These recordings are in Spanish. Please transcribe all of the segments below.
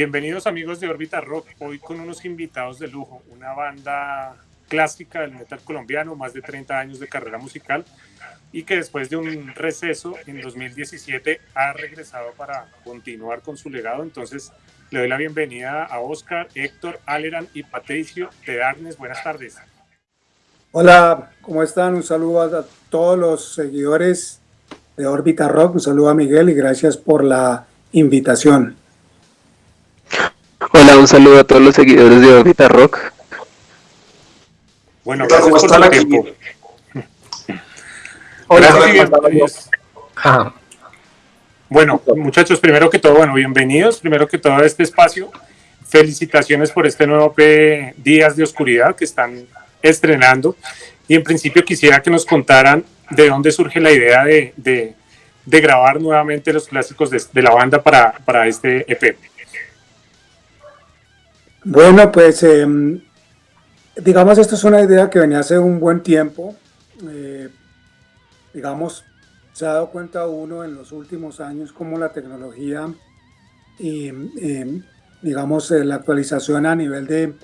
Bienvenidos amigos de Orbita Rock, hoy con unos invitados de lujo, una banda clásica del metal colombiano, más de 30 años de carrera musical y que después de un receso en 2017 ha regresado para continuar con su legado. Entonces le doy la bienvenida a Oscar, Héctor, Aleran y Patricio de Darnes. Buenas tardes. Hola, ¿cómo están? Un saludo a todos los seguidores de Orbita Rock, un saludo a Miguel y gracias por la invitación. Hola, un saludo a todos los seguidores de Orbita Rock. Bueno, gracias por el tiempo. Hola, Bueno, muchachos, primero que todo, bueno, bienvenidos, primero que todo a este espacio. Felicitaciones por este nuevo P Días de Oscuridad que están estrenando. Y en principio quisiera que nos contaran de dónde surge la idea de, de, grabar nuevamente los clásicos de, de la banda para, para este EP. Bueno, pues em, digamos, esto es una idea que venía hace un buen tiempo. Eh, digamos, se ha dado cuenta uno en los últimos años cómo la tecnología y, em, digamos, eh, la actualización a nivel de,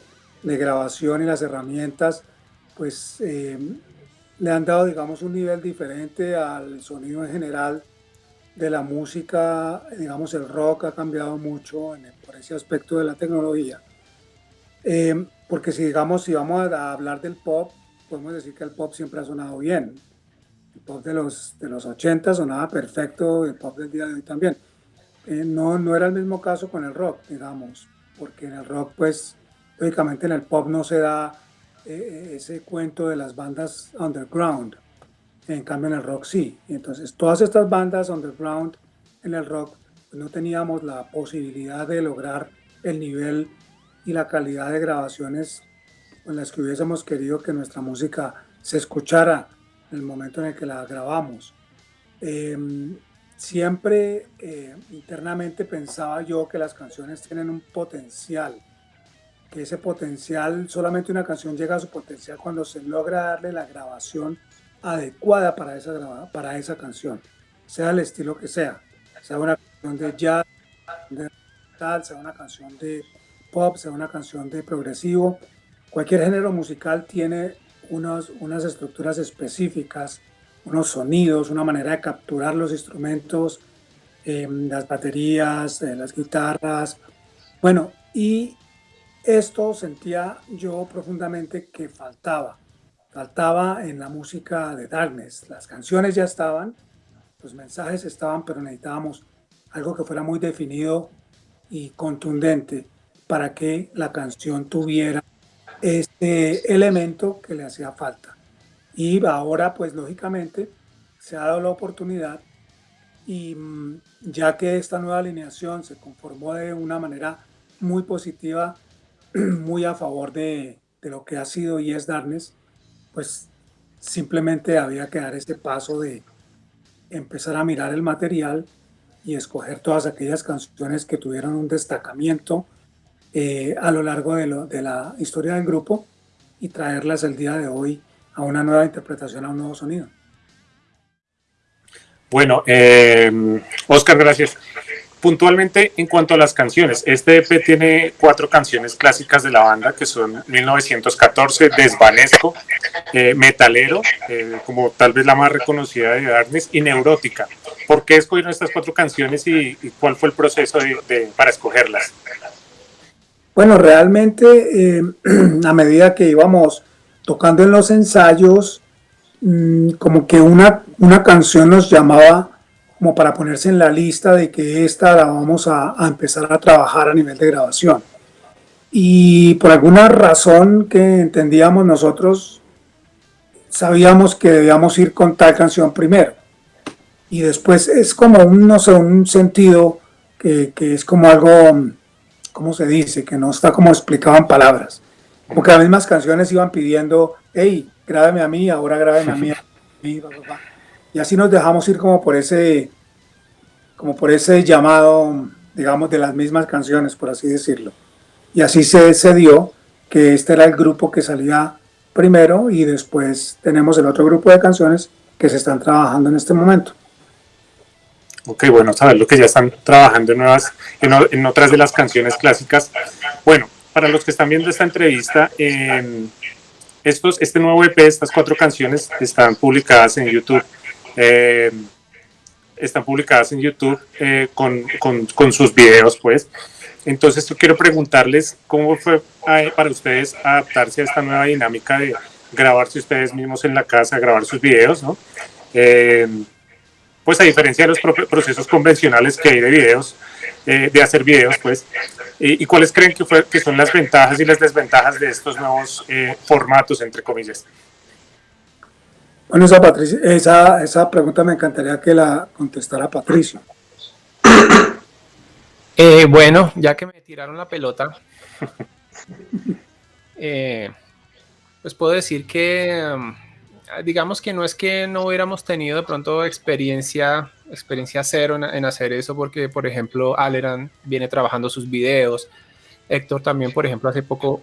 grabación y las herramientas, pues em, le han dado, digamos, un nivel diferente al sonido en general de la música. Digamos, el rock ha cambiado mucho por ese aspecto de la tecnología. Eh, porque si digamos, si vamos a hablar del pop, podemos decir que el pop siempre ha sonado bien. El pop de los, de los 80 sonaba perfecto, el pop del día de hoy también. Eh, no, no era el mismo caso con el rock, digamos, porque en el rock, pues, lógicamente en el pop no se da eh, ese cuento de las bandas underground. En cambio en el rock sí. Entonces todas estas bandas underground en el rock pues, no teníamos la posibilidad de lograr el nivel y la calidad de grabaciones con las que hubiésemos querido que nuestra música se escuchara en el momento en el que la grabamos. Em, siempre eh, internamente pensaba yo que las canciones tienen un potencial, que ese potencial, solamente una canción llega a su potencial cuando se logra darle la grabación adecuada para esa, para esa canción, sea el estilo que sea, sea una canción de jazz, de tal, sea una canción de pop, sea una canción de progresivo. Cualquier género musical tiene unos, unas estructuras específicas, unos sonidos, una manera de capturar los instrumentos, em, las baterías, eh, las guitarras. Bueno, y esto sentía yo profundamente que faltaba. Faltaba en la música de Darkness. Las canciones ya estaban, los mensajes estaban, pero necesitábamos algo que fuera muy definido y contundente para que la canción tuviera este elemento que le hacía falta. Y ahora, pues lógicamente, se ha dado la oportunidad y mm, ya que esta nueva alineación se conformó de una manera muy positiva, muy a favor de, de lo que ha sido y es Darnes, pues simplemente había que dar este paso de empezar a mirar el material y escoger todas aquellas canciones que tuvieron un destacamiento eh, a lo largo de, la historia del grupo y traerlas el día de hoy a una nueva interpretación, a un nuevo sonido. Bueno, eh, Oscar, gracias. Puntualmente, en cuanto a las canciones, este EP tiene cuatro canciones clásicas de la banda que son 1914, Desvanezco, eh, Metalero, como tal vez la más reconocida de Darkness, y Neurótica. ¿Por qué escogieron estas cuatro canciones y, cuál fue el proceso para escogerlas? Bueno, realmente eh, a medida que íbamos tocando en los ensayos, mm, como que una, una canción nos llamaba como para ponerse en la lista de que esta la vamos a, empezar a trabajar a nivel de grabación. Y por alguna razón que entendíamos nosotros, sabíamos que debíamos ir con tal canción primero. Y después es como un, no sé, un sentido que, que es como algo ¿cómo se dice? Que no está como explicado en palabras. Como que las mismas canciones iban pidiendo, hey, grábame a mí, ahora grábame a mí. Y así nos dejamos ir como por ese, como por ese llamado, digamos, de las mismas canciones, por así decirlo. Y así se, se dio que este era el grupo que salía primero y después tenemos el otro grupo de canciones que se están trabajando en este momento. Ok, bueno, saber lo que ya están trabajando en, nuevas, en, otras de las canciones clásicas. Bueno, para los que están viendo esta entrevista, estos, este nuevo EP, estas cuatro canciones están publicadas en YouTube. Eh, están publicadas en YouTube eh, con, con, con, sus videos, pues. Entonces, yo quiero preguntarles cómo fue eh, para ustedes adaptarse a esta nueva dinámica de grabarse ustedes mismos en la casa, grabar sus videos, ¿no? Eh, pues a diferencia de los procesos convencionales que hay de videos, de hacer videos, pues, y, cuáles creen que, fue, que son las ventajas y las desventajas de estos nuevos formatos, entre comillas. Bueno, esa, Patricia, esa, esa pregunta me encantaría que la contestara Patricio. Eh, bueno, ya que me tiraron la pelota, eh, pues puedo decir que, um, digamos que no es que no hubiéramos tenido de pronto experiencia, experiencia cero en, hacer eso, porque por ejemplo Aleran viene trabajando sus videos, Héctor también, por ejemplo, hace poco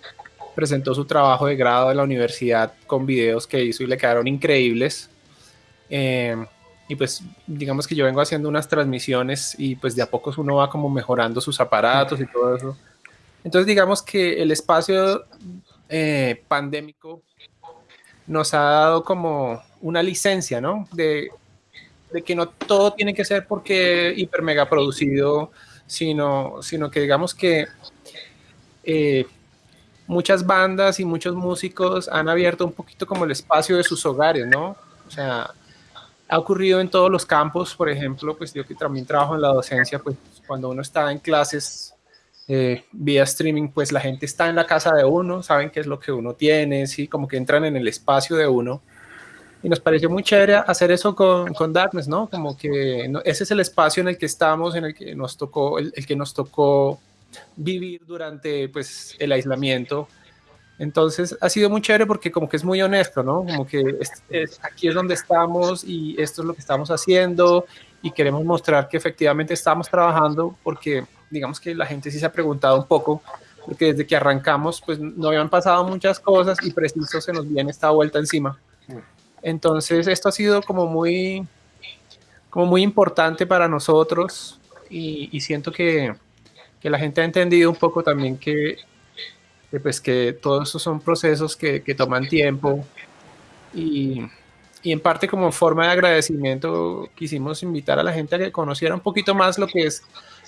presentó su trabajo de grado de la universidad con videos que hizo y le quedaron increíbles. Eh, y pues digamos que yo vengo haciendo unas transmisiones y pues de a poco uno va como mejorando sus aparatos y todo eso. Entonces digamos que el espacio eh, pandémico nos ha dado como una licencia, ¿no? De, que no todo tiene que ser porque hiper mega producido, sino, sino que digamos que eh, muchas bandas y muchos músicos han abierto un poquito como el espacio de sus hogares, ¿no? O sea, ha ocurrido en todos los campos, por ejemplo, pues yo que también trabajo en la docencia, pues cuando uno está en clases eh, vía streaming, pues la gente está en la casa de uno, saben qué es lo que uno tiene, sí, como que entran en el espacio de uno. Y nos pareció muy chévere hacer eso con, con Darkness, ¿no? Como que ese es el espacio en el que estamos, en el que nos tocó, el, que nos tocó vivir durante pues el aislamiento. Entonces ha sido muy chévere porque como que es muy honesto, ¿no? Como que aquí es donde estamos y esto es lo que estamos haciendo y queremos mostrar que efectivamente estamos trabajando porque digamos que la gente sí se ha preguntado un poco porque desde que arrancamos pues no habían pasado muchas cosas y preciso se nos viene esta vuelta encima. Entonces esto ha sido como muy, como muy importante para nosotros y siento que, que la gente ha entendido un poco también que, pues que todos esos son procesos que, que toman tiempo y, y, en parte como forma de agradecimiento quisimos invitar a la gente a que conociera un poquito más lo que es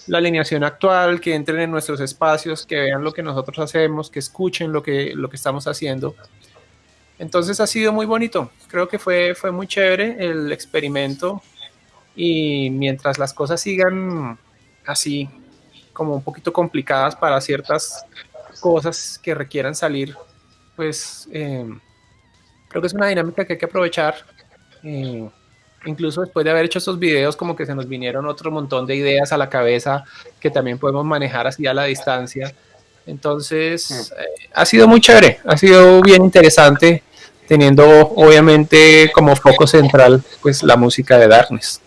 la alineación actual, que entren en nuestros espacios, que vean lo que nosotros hacemos, que escuchen lo que, lo que estamos haciendo. Entonces ha sido muy bonito, creo que fue, fue muy chévere el experimento y mientras las cosas sigan así como un poquito complicadas para ciertas cosas que requieran salir, pues eh, creo que es una dinámica que hay que aprovechar. Eh, incluso después de haber hecho estos videos, como que se nos vinieron otro montón de ideas a la cabeza que también podemos manejar así a la distancia. Entonces, eh, ha sido muy chévere, ha sido bien interesante, teniendo obviamente como foco central pues la música de Darkness.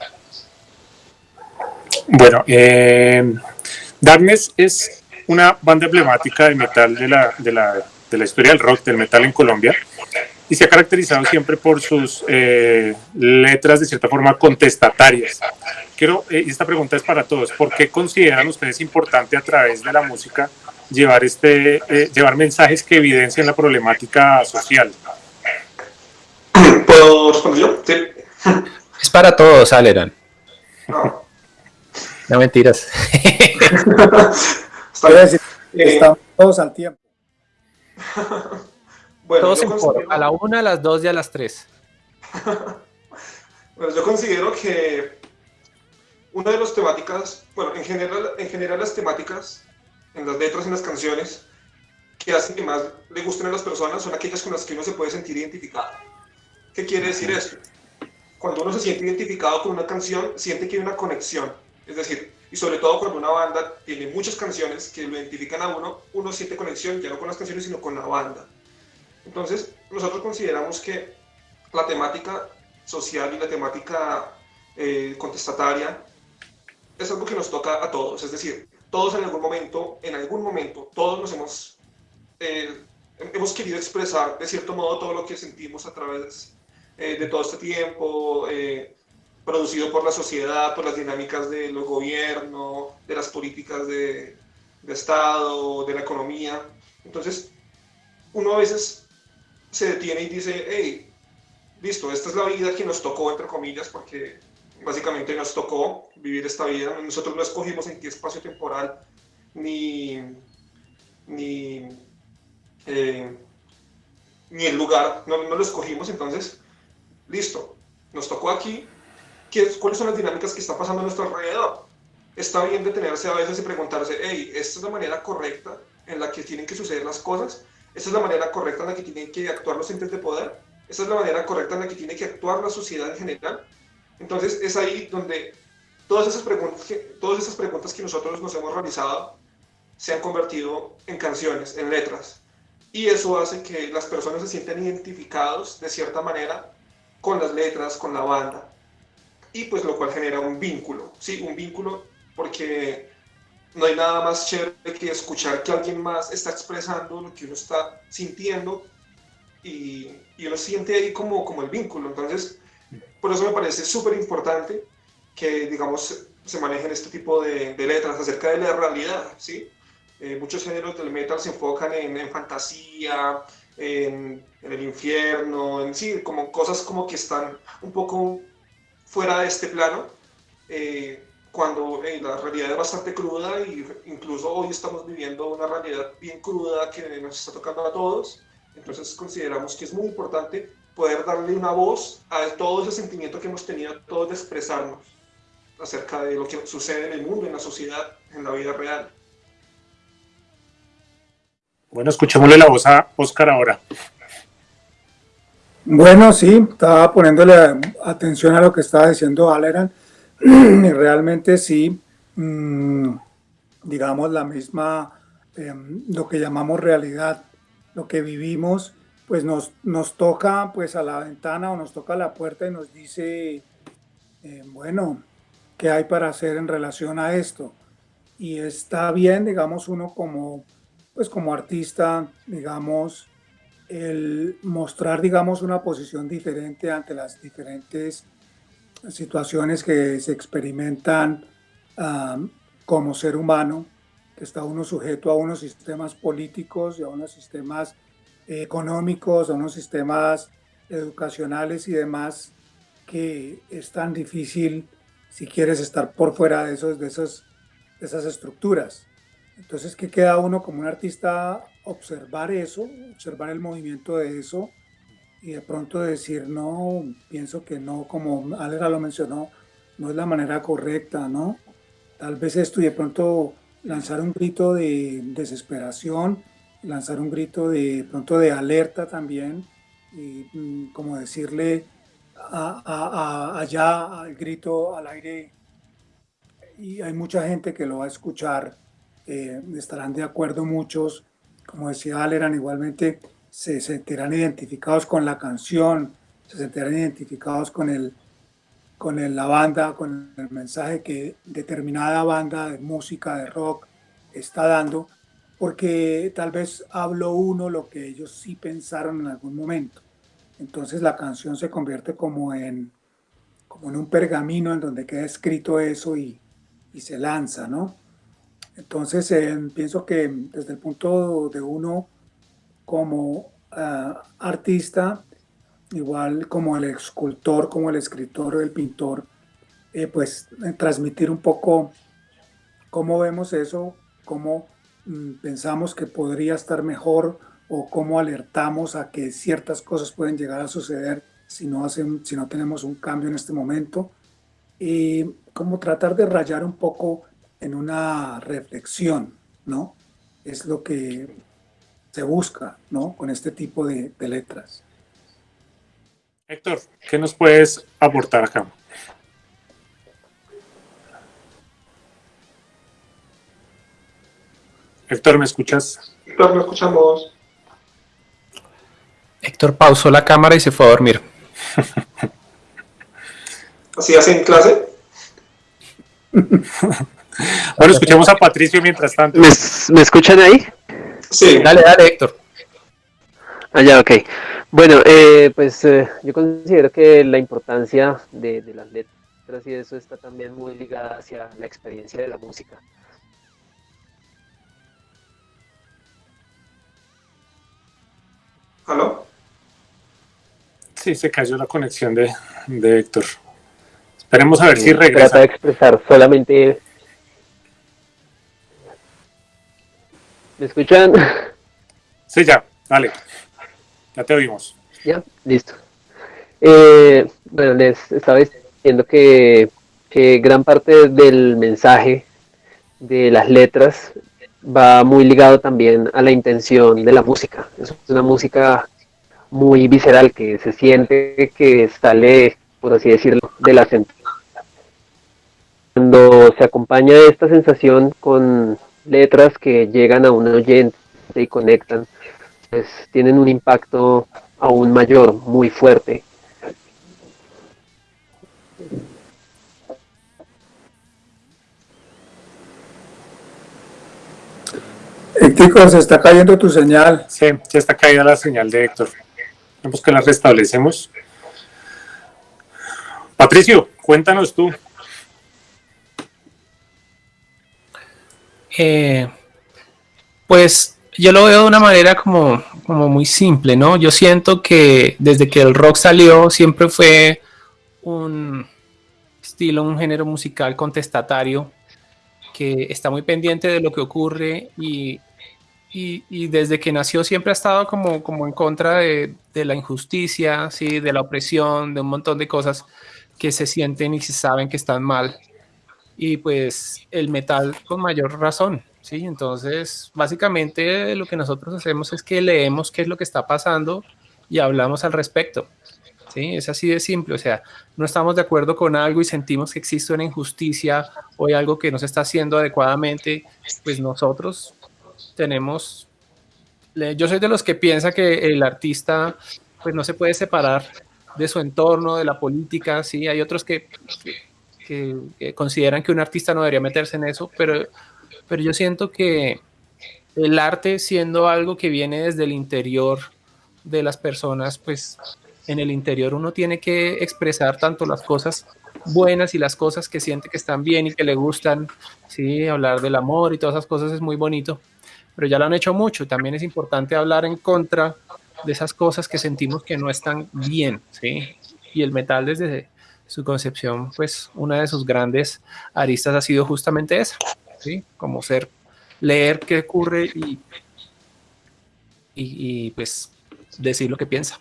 Bueno, eh, Darkness es una banda emblemática de metal de la, de, la, de la, historia del rock, del metal en Colombia, y se ha caracterizado siempre por sus eh, letras de cierta forma contestatarias. Quiero, eh, esta pregunta es para todos, ¿por qué consideran ustedes importante a través de la música llevar, este, eh, llevar mensajes que evidencian la problemática social? ¿Puedo responder yo? Sí. Es para todos, Aleran. No. No mentiras. Está estamos todos al tiempo. bueno, todos en considero... a la una, a las dos y a las tres. bueno, yo considero que una de las temáticas, bueno, en general, en general las temáticas, en las letras, en las canciones, que hacen que más le gusten a las personas son aquellas con las que uno se puede sentir identificado. ¿Qué quiere decir esto? Cuando uno se siente identificado con una canción, siente que hay una conexión es decir, y sobre todo cuando una banda tiene muchas canciones que lo identifican a uno, uno siente conexión ya no con las canciones, sino con la banda. Entonces, nosotros consideramos que la temática social y la temática eh, contestataria es algo que nos toca a todos. Es decir, todos en algún momento, en algún momento, todos nos hemos, eh, hemos querido expresar de cierto modo todo lo que sentimos a través eh, de todo este tiempo producido por la sociedad, por las dinámicas de los gobiernos, de las políticas de, de Estado, de la economía. Entonces, uno a veces se detiene y dice, hey, listo, esta es la vida que nos tocó, entre comillas, porque básicamente nos tocó vivir esta vida. Nosotros no escogimos en qué espacio temporal ni, ni, eh, ni el lugar, no, no, lo escogimos, entonces, listo, nos tocó aquí. ¿Qué, ¿Cuáles son las dinámicas que están pasando a nuestro alrededor? Está bien detenerse a veces y preguntarse, hey, ¿esta es la manera correcta en la que tienen que suceder las cosas? ¿Esta es la manera correcta en la que tienen que actuar los entes de poder? ¿Esta es la manera correcta en la que tiene que actuar la sociedad en general? Entonces es ahí donde todas esas preguntas que, todas esas preguntas que nosotros nos hemos realizado se han convertido en canciones, en letras. Y eso hace que las personas se sientan identificados de cierta manera con las letras, con la banda. Y pues lo cual genera un vínculo, ¿sí? Un vínculo porque no hay nada más chévere que escuchar que alguien más está expresando lo que uno está sintiendo y, uno siente ahí como, el vínculo. Entonces, por eso me parece súper importante que, digamos, se manejen este tipo de, letras acerca de la realidad, ¿sí? Eh, muchos géneros del metal se enfocan en, fantasía, en, en, el infierno, en sí, como cosas como que están un poco fuera de este plano, eh, cuando eh, la realidad es bastante cruda y incluso hoy estamos viviendo una realidad bien cruda que nos está tocando a todos, entonces consideramos que es muy importante poder darle una voz a todo ese sentimiento que hemos tenido todos de expresarnos acerca de lo que sucede en el mundo, en la sociedad, en la vida real. Bueno, escuchémosle la voz a Oscar ahora. Bueno, sí, estaba poniéndole atención a lo que estaba diciendo Aleran y realmente sí, mmm, digamos la misma, eh, lo que llamamos realidad, lo que vivimos, pues nos, nos toca pues a la ventana o nos toca a la puerta y nos dice, eh, bueno, ¿qué hay para hacer en relación a esto? Y está bien, digamos, uno como pues como artista, digamos, el mostrar, digamos, una posición diferente ante las diferentes situaciones que se experimentan como ser humano, que está uno sujeto a unos sistemas políticos y a unos sistemas económicos, a unos sistemas educacionales y demás, que es tan difícil si quieres estar por fuera de, esos, de, esos, de esas estructuras. Entonces, ¿qué queda uno como un artista? Observar eso, observar el movimiento de eso y de pronto decir, no, pienso que no, como Alera lo mencionó, no es la manera correcta, ¿no? Tal vez esto y de pronto lanzar un grito de desesperación, lanzar un grito de pronto de alerta también y mm, como decirle a, allá al grito al aire y hay mucha gente que lo va a escuchar eh, estarán de acuerdo muchos, como decía Aleran, igualmente se sentirán identificados con la canción, se sentirán identificados con, el, con el, la banda, con el mensaje que determinada banda de música, de rock, está dando, porque tal vez habló uno lo que ellos sí pensaron en algún momento. Entonces la canción se convierte como en, como en un pergamino en donde queda escrito eso y, y se lanza, ¿no? Entonces, eh, pienso que desde el punto de uno como uh, artista, igual como el escultor, como el escritor el pintor, eh, pues eh, transmitir un poco cómo vemos eso, cómo mm, pensamos que podría estar mejor o cómo alertamos a que ciertas cosas pueden llegar a suceder si no, hacen, si no tenemos un cambio en este momento. Y como tratar de rayar un poco en una reflexión, ¿no? Es lo que se busca, ¿no? Con este tipo de, de letras. Héctor, ¿qué nos puedes aportar acá? Héctor, ¿me escuchas? Héctor, ¿me escuchamos? Héctor pausó la cámara y se fue a dormir. ¿Así hace en clase? Bueno, escuchemos a Patricio mientras tanto. ¿Me, ¿me escuchan ahí? Sí. Dale, dale, Héctor. Ah, ya, ok. Bueno, eh, pues eh, yo considero que la importancia de, de, las letras y eso está también muy ligada hacia la experiencia de la música. ¿Aló? Sí, se cayó la conexión de, de Héctor. Esperemos a ver si Trata regresa. de expresar solamente... ¿Me escuchan? Sí, ya, dale. Ya te oímos. Ya, listo. Eh, bueno, les estaba diciendo que, que gran parte del mensaje de las letras va muy ligado también a la intención de la música. Es una música muy visceral que se siente que sale, por así decirlo, de la sensación. Cuando se acompaña esta sensación con letras que llegan a un oyente y conectan, pues tienen un impacto aún mayor, muy fuerte. Héctico, se está cayendo tu señal. Sí, ya está caída la señal de Héctor. Vemos que la restablecemos. Patricio, cuéntanos tú. Eh, pues yo lo veo de una manera como, como muy simple, ¿no? Yo siento que desde que el rock salió siempre fue un estilo, un género musical contestatario que está muy pendiente de lo que ocurre y, y, y desde que nació siempre ha estado como, como en contra de, de, la injusticia, ¿sí? de la opresión, de un montón de cosas que se sienten y se saben que están mal. Y pues el metal con mayor razón, ¿sí? Entonces, básicamente lo que nosotros hacemos es que leemos qué es lo que está pasando y hablamos al respecto. ¿Sí? Es así de simple, o sea, no estamos de acuerdo con algo y sentimos que existe una injusticia o hay algo que no se está haciendo adecuadamente, pues nosotros tenemos, yo soy de los que piensa que el artista pues no se puede separar de su entorno, de la política, sí, hay otros que, que, consideran que un artista no debería meterse en eso, pero, pero yo siento que el arte siendo algo que viene desde el interior de las personas, pues en el interior uno tiene que expresar tanto las cosas buenas y las cosas que siente que están bien y que le gustan, sí, hablar del amor y todas esas cosas es muy bonito, pero ya lo han hecho mucho, también es importante hablar en contra de esas cosas que sentimos que no están bien, sí, y el metal desde su concepción, pues una de sus grandes aristas ha sido justamente esa, sí, como ser, leer qué ocurre y, y, pues decir lo que piensa.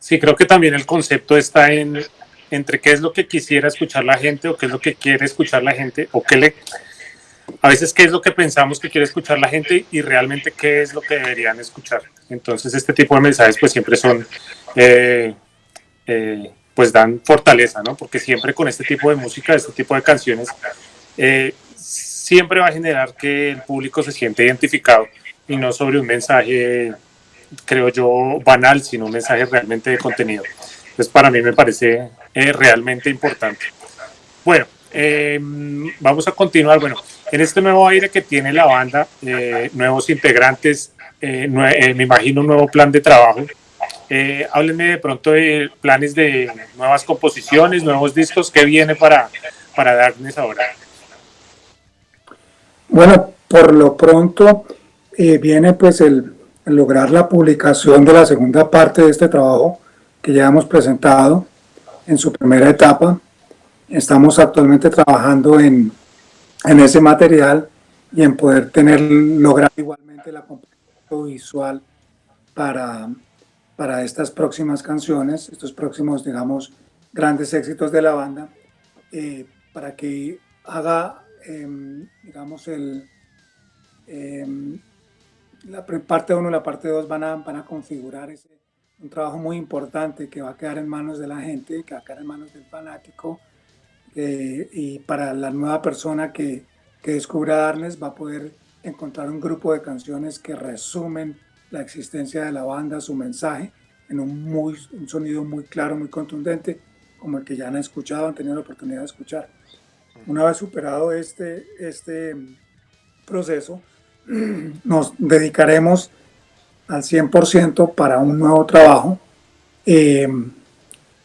Sí, creo que también el concepto está en entre qué es lo que quisiera escuchar la gente o qué es lo que quiere escuchar la gente o qué le a veces qué es lo que pensamos que quiere escuchar la gente y realmente qué es lo que deberían escuchar. Entonces este tipo de mensajes pues siempre son eh, eh, pues dan fortaleza, ¿no? Porque siempre con este tipo de música, este tipo de canciones eh, siempre va a generar que el público se siente identificado y no sobre un mensaje creo yo, banal, sino un mensaje realmente de contenido. Entonces, para mí me parece eh, realmente importante. Bueno, eh, vamos a continuar. Bueno, en este nuevo aire que tiene la banda, eh, nuevos integrantes, nue me imagino un nuevo plan de trabajo. Háblenme de pronto de planes de nuevas composiciones, nuevos discos, ¿qué viene para, para Darkness ahora? Bueno, por lo pronto viene pues el lograr la publicación de la segunda parte de este trabajo que ya hemos presentado en su primera etapa. Estamos actualmente trabajando en, en ese material y en poder tener, lograr igualmente la composición visual para, para estas próximas canciones, estos próximos, digamos, grandes éxitos de la banda, eh, para que haga, eh, digamos, el... Eh, la parte 1 y la parte 2 van a, van a configurar ese, un trabajo muy importante que va a quedar en manos de la gente, que va a quedar en manos del fanático eh, y para la nueva persona que, que descubra Darnes va a poder encontrar un grupo de canciones que resumen la existencia de la banda, su mensaje, en un, muy, un sonido muy claro, muy contundente, como el que ya han escuchado, han tenido la oportunidad de escuchar. Una vez superado este, este proceso, nos dedicaremos al 100% para un nuevo trabajo. Eh,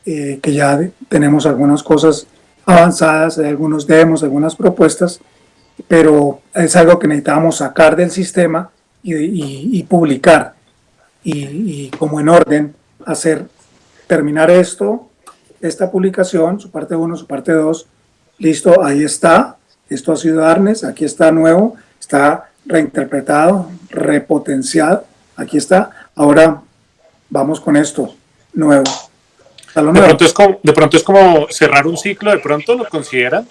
eh, que ya tenemos algunas cosas avanzadas, algunos demos, algunas propuestas, pero es algo que necesitamos sacar del sistema y, publicar y, como en orden hacer, terminar esto, esta publicación, su parte 1, su parte 2, listo, ahí está, esto ha sido Arnes, aquí está nuevo, está reinterpretado, repotenciado, aquí está, ahora vamos con esto, nuevo. De pronto, es como, de pronto es como cerrar un ciclo, de pronto lo consideran.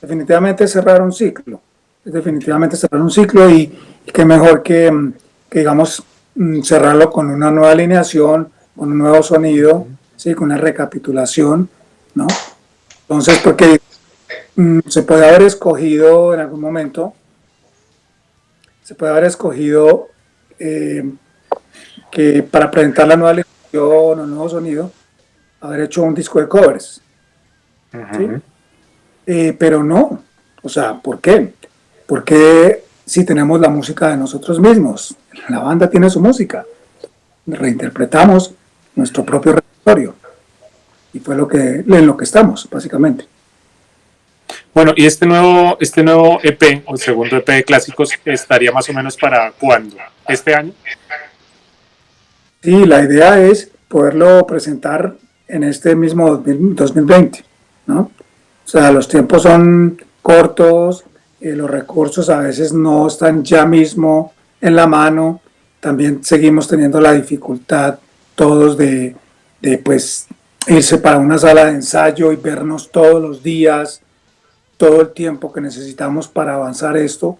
definitivamente cerrar un ciclo. Definitivamente cerrar un ciclo y, qué mejor que, digamos, mm, cerrarlo con una nueva alineación, con un nuevo sonido, ¿sí? con una recapitulación, ¿no? Entonces, porque mm, se puede haber escogido en algún momento, se puede haber escogido eh, que para presentar la nueva alineación o nuevo sonido, haber hecho un disco de covers. Eh, pero no, o sea, ¿por qué? Porque si tenemos la música de nosotros mismos, la banda tiene su música, reinterpretamos nuestro propio repertorio y fue lo que, en lo que estamos, básicamente. Bueno, y este nuevo, este nuevo EP, o el segundo EP de clásicos, estaría más o menos para cuándo? ¿Este año? Sí, la idea es poderlo presentar en este mismo 2020, ¿no? O sea, los tiempos son cortos, eh, los recursos a veces no están ya mismo en la mano, también seguimos teniendo la dificultad todos de, de pues irse para una sala de ensayo y vernos todos los días, todo el tiempo que necesitamos para avanzar esto,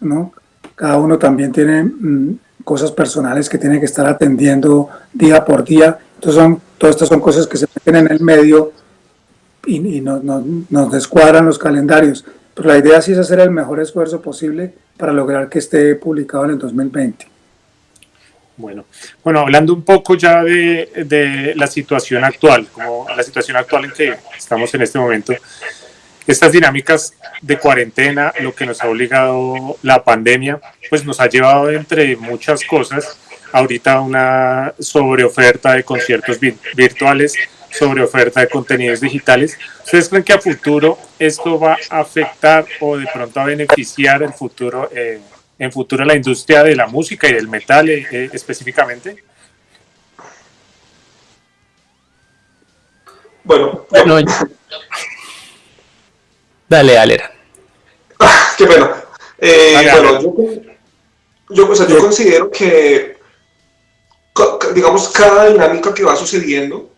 ¿no? Cada uno también tiene mm, cosas personales que tiene que estar atendiendo día por día. Entonces son, todas estas son cosas que se meten en el medio y, nos descuadran los calendarios. Pero la idea sí es hacer el mejor esfuerzo posible para lograr que esté publicado en el 2020. Bueno, bueno, hablando un poco ya de, de, la situación actual, como la situación actual en que estamos en este momento, estas dinámicas de cuarentena, lo que nos ha obligado la pandemia, pues nos ha llevado entre muchas cosas, ahorita una sobreoferta de conciertos virtuales, sobre oferta de contenidos digitales. ¿Ustedes creen que a futuro esto va a afectar o de pronto a beneficiar el futuro, eh, en futuro la industria de la música y del metal eh, eh, específicamente? Bueno, dale, Alera. Ah, qué pena. bueno, yo, yo considero que, digamos, cada dinámica que va sucediendo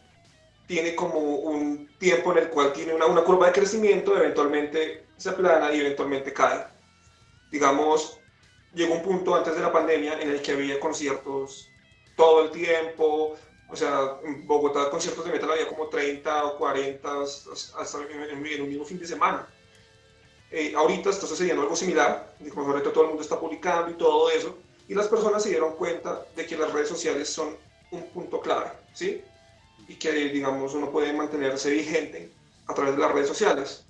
tiene como un tiempo en el cual tiene una, una curva de crecimiento, eventualmente se aplana y eventualmente cae. Digamos, llegó un punto antes de la pandemia en el que había conciertos todo el tiempo, o sea, en Bogotá conciertos de metal había como 30 o 40 hasta en, un mismo fin de semana. Eh, ahorita está sucediendo algo similar, ahorita todo el mundo está publicando y todo eso, y las personas se dieron cuenta de que las redes sociales son un punto clave, ¿sí? Y que, digamos, uno puede mantenerse vigente a través de las redes sociales.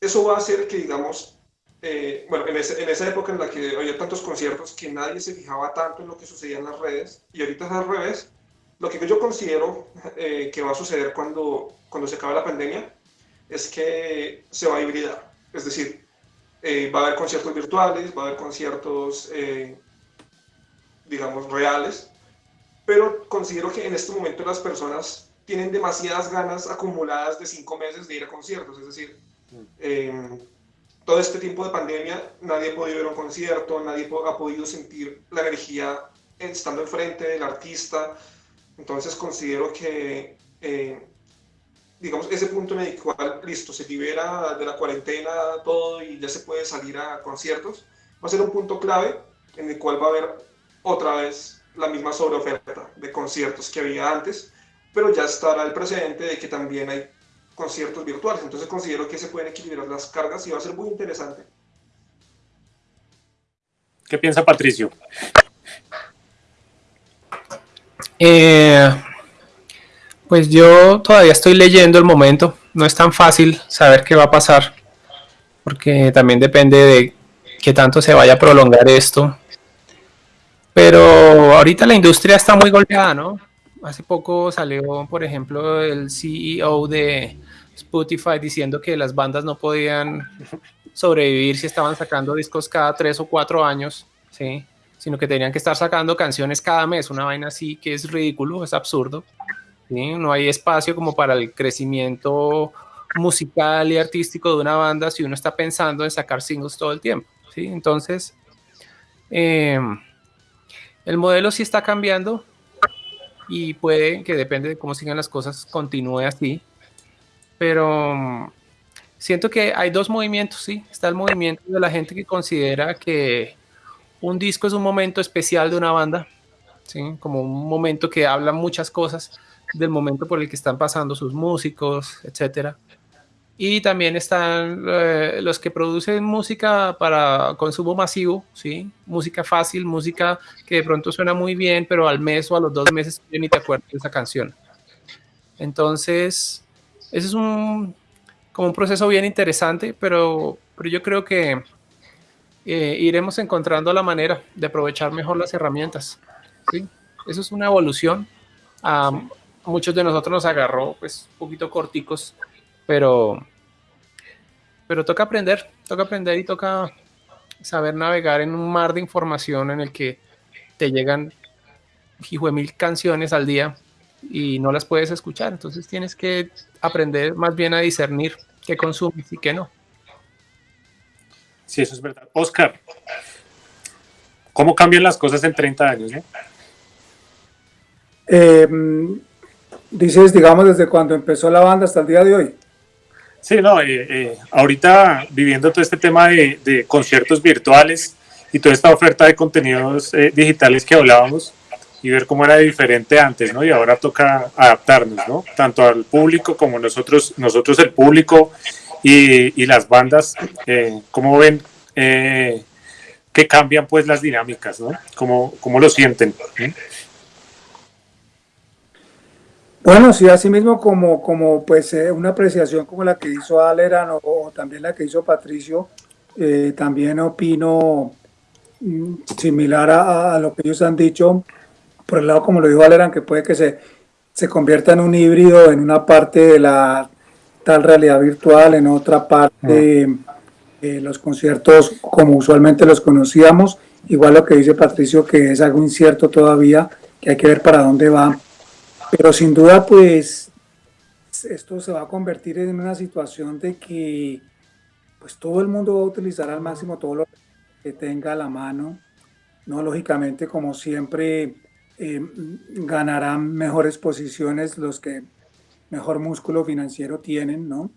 Eso va a hacer que, digamos, eh, bueno, en, en, esa época en la que había tantos conciertos que nadie se fijaba tanto en lo que sucedía en las redes, y ahorita es al revés, lo que yo considero eh, que va a suceder cuando, cuando se acabe la pandemia es que se va a hibridar. Es decir, eh, va a haber conciertos virtuales, va a haber conciertos, digamos, reales, pero considero que en este momento las personas tienen demasiadas ganas acumuladas de cinco meses de ir a conciertos, es decir, em, todo este tiempo de pandemia nadie ha podido ir a un concierto, nadie ha podido sentir la energía estando enfrente del artista, entonces considero que, eh, digamos, ese punto en el cual, listo, se libera de la cuarentena todo y ya se puede salir a conciertos, va a ser un punto clave en el cual va a haber otra vez la misma sobreoferta de conciertos que había antes, pero ya estará el precedente de que también hay conciertos virtuales. Entonces considero que se pueden equilibrar las cargas y va a ser muy interesante. ¿Qué piensa Patricio? Eh, pues yo todavía estoy leyendo el momento. No es tan fácil saber qué va a pasar, porque también depende de qué tanto se vaya a prolongar esto pero ahorita la industria está muy golpeada, ¿no? hace poco salió, por ejemplo, el CEO de Spotify diciendo que las bandas no podían sobrevivir si estaban sacando discos cada tres o cuatro años, ¿sí? sino que tenían que estar sacando canciones cada mes, una vaina así que es ridículo, es absurdo. ¿sí? No hay espacio como para el crecimiento musical y artístico de una banda si uno está pensando en sacar singles todo el tiempo. ¿sí? Entonces, eh, el modelo sí está cambiando y puede que depende de cómo sigan las cosas, continúe así. Pero mm, siento que hay dos movimientos, sí. Está el movimiento de la gente que considera que un disco es un momento especial de una banda, ¿sí? como un momento que habla muchas cosas del momento por el que están pasando sus músicos, etcétera. Y también están eh, los que producen música para consumo masivo, ¿sí? Música fácil, música que de pronto suena muy bien, pero al mes o a los dos meses ni te acuerdas de esa canción. Entonces, ese es un, como un proceso bien interesante, pero, pero yo creo que eh, iremos encontrando la manera de aprovechar mejor las herramientas. ¿sí? Eso es una evolución. a muchos de nosotros nos agarró pues un poquito corticos, pero, pero toca aprender, toca aprender y toca saber navegar en un mar de información en el que te llegan hijo de mil canciones al día y no las puedes escuchar. Entonces tienes que aprender más bien a discernir qué consumes y qué no. Sí, eso es verdad. Oscar, ¿cómo cambian las cosas en 30 años? Em, dices, digamos, desde cuando empezó la banda hasta el día de hoy. Sí, no, eh, eh, ahorita viviendo todo este tema de, conciertos virtuales y toda esta oferta de contenidos eh, digitales que hablábamos y ver cómo era diferente antes, ¿no? Y ahora toca adaptarnos, ¿no? Tanto al público como nosotros, nosotros el público y, las bandas, eh, ¿cómo ven eh, que cambian pues las dinámicas, ¿no? ¿Cómo, cómo lo sienten? Bueno, sí, así mismo como, como pues eh, una apreciación como la que hizo Aleran o, también la que hizo Patricio, eh, también opino mm, similar a, lo que ellos han dicho, por el lado como lo dijo Aleran, que puede que se, se convierta en un híbrido en una parte de la tal realidad virtual, en otra parte eh, los conciertos como usualmente los conocíamos, igual lo que dice Patricio que es algo incierto todavía, que hay que ver para dónde va, pero sin duda pues esto se va a convertir en una situación de que pues todo el mundo va a utilizar al máximo todo lo que tenga a la mano, no lógicamente como siempre eh, ganarán mejores posiciones los que mejor músculo financiero tienen, ¿no?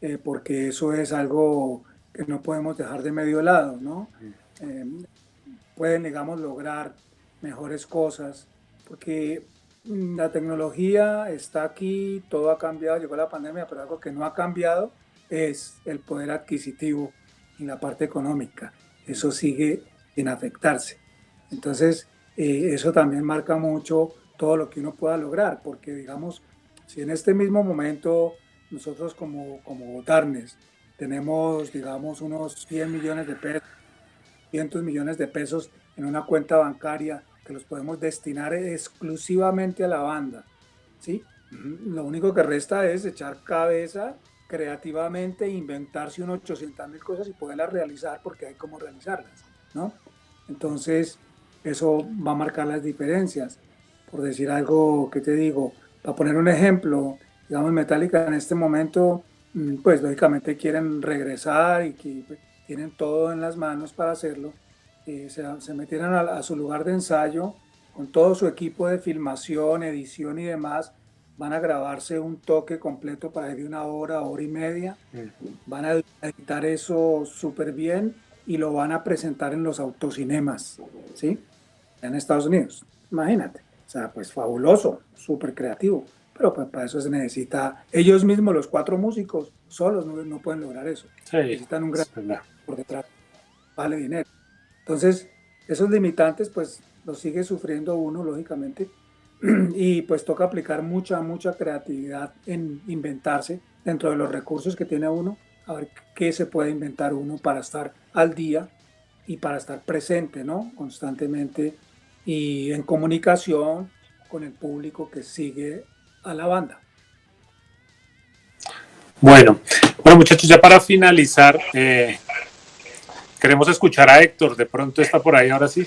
Eh, porque eso es algo que no podemos dejar de medio lado, ¿no? Eh, pueden, digamos, lograr mejores cosas, porque la tecnología está aquí, todo ha cambiado, llegó la pandemia, pero algo que no ha cambiado es el poder adquisitivo y la parte económica. Eso sigue sin afectarse. Entonces, eh, eso también marca mucho todo lo que uno pueda lograr, porque digamos, si en este mismo momento nosotros como, como Darnes tenemos, digamos, unos 100 millones de pesos, 100 millones de pesos en una cuenta bancaria que los podemos destinar exclusivamente a la banda, ¿sí? Lo único que resta es echar cabeza creativamente, inventarse unos 800 mil cosas y poderlas realizar porque hay cómo realizarlas, ¿no? Entonces, eso va a marcar las diferencias. Por decir algo que te digo, para poner un ejemplo, digamos, Metallica en este momento, mm, pues lógicamente quieren regresar y que pues, tienen todo en las manos para hacerlo. Eh, se, se, metieron a, su lugar de ensayo con todo su equipo de filmación, edición y demás. Van a grabarse un toque completo para de una hora, hora y media. Van a editar eso súper bien y lo van a presentar en los autocinemas, ¿sí? En Estados Unidos. Imagínate. O sea, pues fabuloso, súper creativo. Pero pues para eso se necesita, ellos mismos, los cuatro músicos, solos no, pueden lograr eso. Necesitan un gran por detrás. Vale dinero. Entonces, esos limitantes pues los sigue sufriendo uno, lógicamente. Y pues toca aplicar mucha, mucha creatividad en inventarse dentro de los recursos que tiene uno, a ver qué se puede inventar uno para estar al día y para estar presente, ¿no? Constantemente y en comunicación con el público que sigue a la banda. Bueno, bueno muchachos, ya para finalizar, eh, queremos escuchar a Héctor, de pronto está por ahí ahora sí.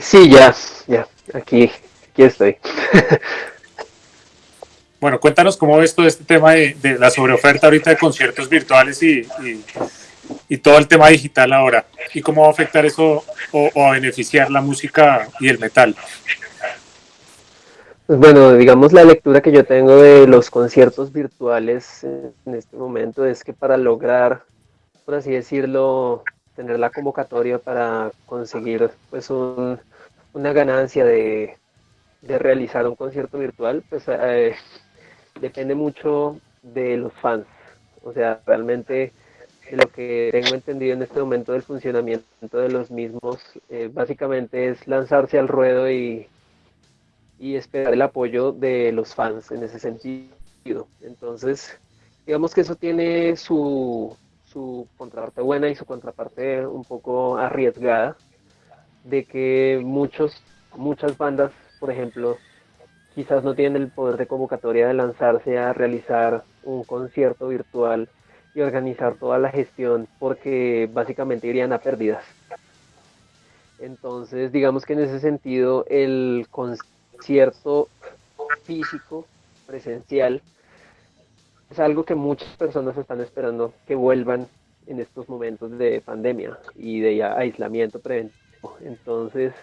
Sí, ya, ya, aquí, aquí estoy. bueno, cuéntanos cómo ves todo este tema de, la sobreoferta ahorita de conciertos virtuales y, y, todo el tema digital ahora, y cómo va a afectar eso o, a beneficiar la música y el metal. Pues bueno, digamos la lectura que yo tengo de los conciertos virtuales en este momento es que para lograr, por así decirlo, tener la convocatoria para conseguir pues una ganancia de, realizar un concierto virtual, pues eh, depende mucho de los fans. O sea, realmente lo que tengo entendido en este momento del funcionamiento de los mismos, eh, básicamente es lanzarse al ruedo y, y esperar el apoyo de los fans en ese sentido. Entonces, digamos que eso tiene su, su contraparte buena y su contraparte un poco arriesgada, de que muchos, muchas bandas, por ejemplo, quizás no tienen el poder de convocatoria de lanzarse a realizar un concierto virtual y organizar toda la gestión porque básicamente irían a pérdidas. Entonces, digamos que en ese sentido el concierto físico, presencial, es algo que muchas personas están esperando que vuelvan en estos momentos de pandemia y de aislamiento preventivo. Entonces,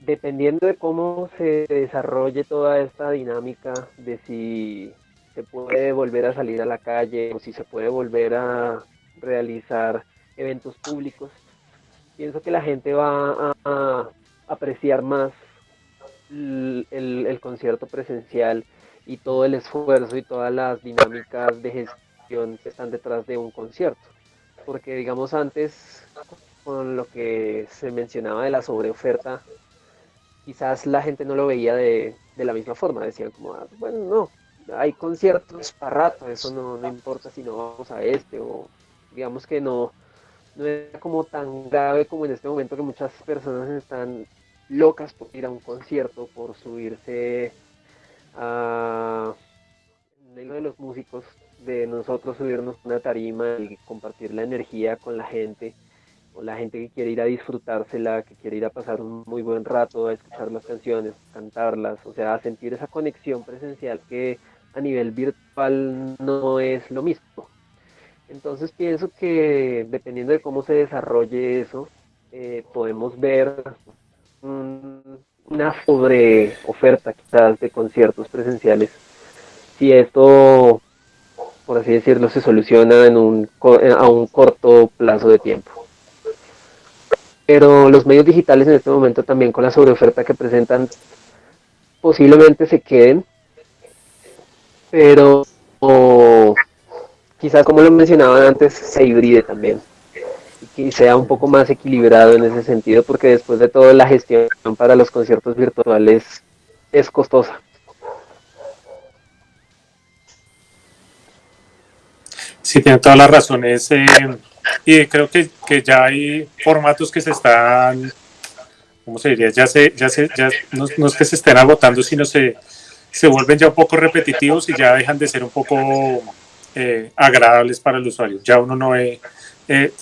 dependiendo de cómo se desarrolle toda esta dinámica de si se puede volver a salir a la calle o si se puede volver a realizar eventos públicos, pienso que la gente va a, apreciar más el concierto presencial y todo el esfuerzo y todas las dinámicas de gestión que están detrás de un concierto. Porque digamos antes, con lo que se mencionaba de la sobreoferta, quizás la gente no lo veía de, la misma forma. Decían como, ah, bueno, no, hay conciertos para rato, eso no, no importa si no vamos a este, o digamos que no, no era como tan grave como en este momento que muchas personas están locas por ir a un concierto, por subirse a de los músicos, de nosotros subirnos una tarima y compartir la energía con la gente, o la gente que quiere ir a disfrutársela, que quiere ir a pasar un muy buen rato, a escuchar las canciones, cantarlas, o sea, a sentir esa conexión presencial que a nivel virtual no es lo mismo. Entonces pienso que dependiendo de cómo se desarrolle eso, eh, podemos ver una sobre oferta quizás de conciertos presenciales. Si esto, por así decirlo, se soluciona en un, a un corto plazo de tiempo. Pero los medios digitales en este momento también con la sobreoferta que presentan posiblemente se queden, pero quizás como lo mencionaba antes, se hibride también que sea un poco más equilibrado en ese sentido, porque después de todo la gestión para los conciertos virtuales es costosa. Sí, tiene todas las razones. Eh, y creo que, que, ya hay formatos que se están, ¿cómo se diría? Ya se, ya se, ya no, es que se estén agotando, sino se, se vuelven ya un poco repetitivos y ya dejan de ser un poco eh, agradables para el usuario. Ya uno no ve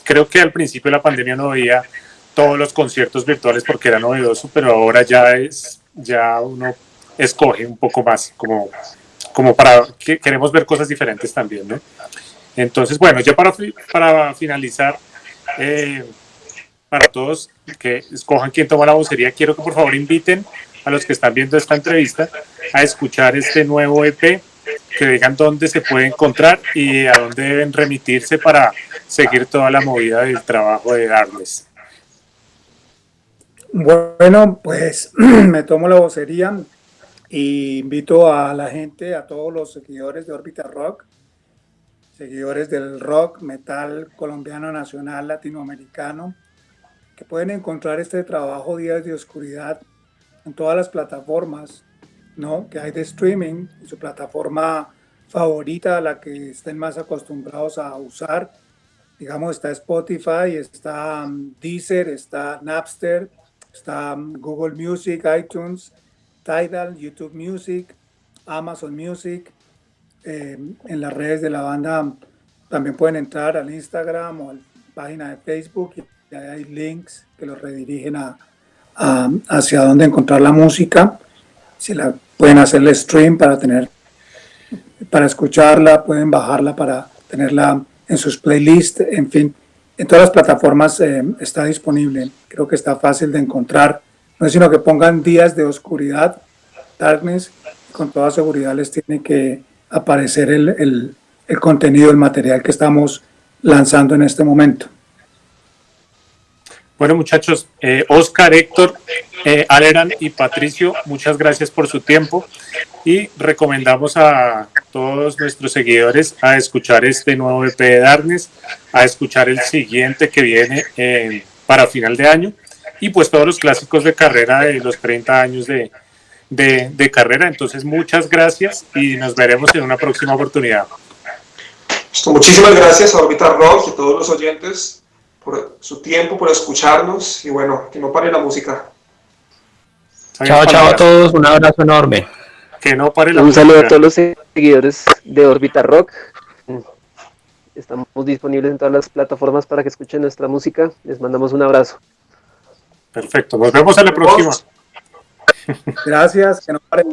creo que al principio de la pandemia no veía todos los conciertos virtuales porque era novedoso, pero ahora ya es, ya uno escoge un poco más, como, como para que queremos ver cosas diferentes también, ¿no? Entonces, bueno, ya para, para finalizar, eh, para todos que escojan quién toma la vocería, quiero que por favor inviten a los que están viendo esta entrevista a escuchar este nuevo EP que digan dónde se puede encontrar y a dónde deben remitirse para seguir toda la movida del trabajo de Darles. Bueno, pues me tomo la vocería e invito a la gente, a todos los seguidores de Orbita Rock, seguidores del rock, metal colombiano, nacional, latinoamericano, que pueden encontrar este trabajo Días de Oscuridad en todas las plataformas ¿no? que hay de streaming, su plataforma favorita, la que estén más acostumbrados a usar. Digamos, está Spotify, está um, Deezer, está Napster, está Google Music, iTunes, Tidal, YouTube Music, Amazon Music. Eh, en las redes de la banda también pueden entrar al Instagram o a la página de Facebook y hay links que los redirigen a- hacia dónde encontrar la música. Si la pueden hacerle stream para tener para escucharla, pueden bajarla para tenerla en sus playlists, en fin, en todas las plataformas eh, está disponible. Creo que está fácil de encontrar. No es sino que pongan días de oscuridad, darkness, con toda seguridad les tiene que aparecer el, el- el contenido, el material que estamos lanzando en este momento. Bueno, muchachos, eh, Oscar, Héctor, eh, Aleran y Patricio, muchas gracias por su tiempo y recomendamos a todos nuestros seguidores a escuchar este nuevo EP de Darnes, a escuchar el siguiente que viene eh, para final de año y pues todos los clásicos de carrera de los 30 años de, de, carrera. Entonces, muchas gracias y nos veremos en una próxima oportunidad. Muchísimas gracias a Orbital Rock y a todos los oyentes por su tiempo, por escucharnos y bueno, que no pare la música. Chao, chao a todos, un abrazo enorme. Que no pare la Un saludo a todos los seguidores de Orbita Rock. Estamos disponibles en todas las plataformas para que escuchen nuestra música. Les mandamos un abrazo. Perfecto, nos vemos a la próxima. Gracias, que no pare.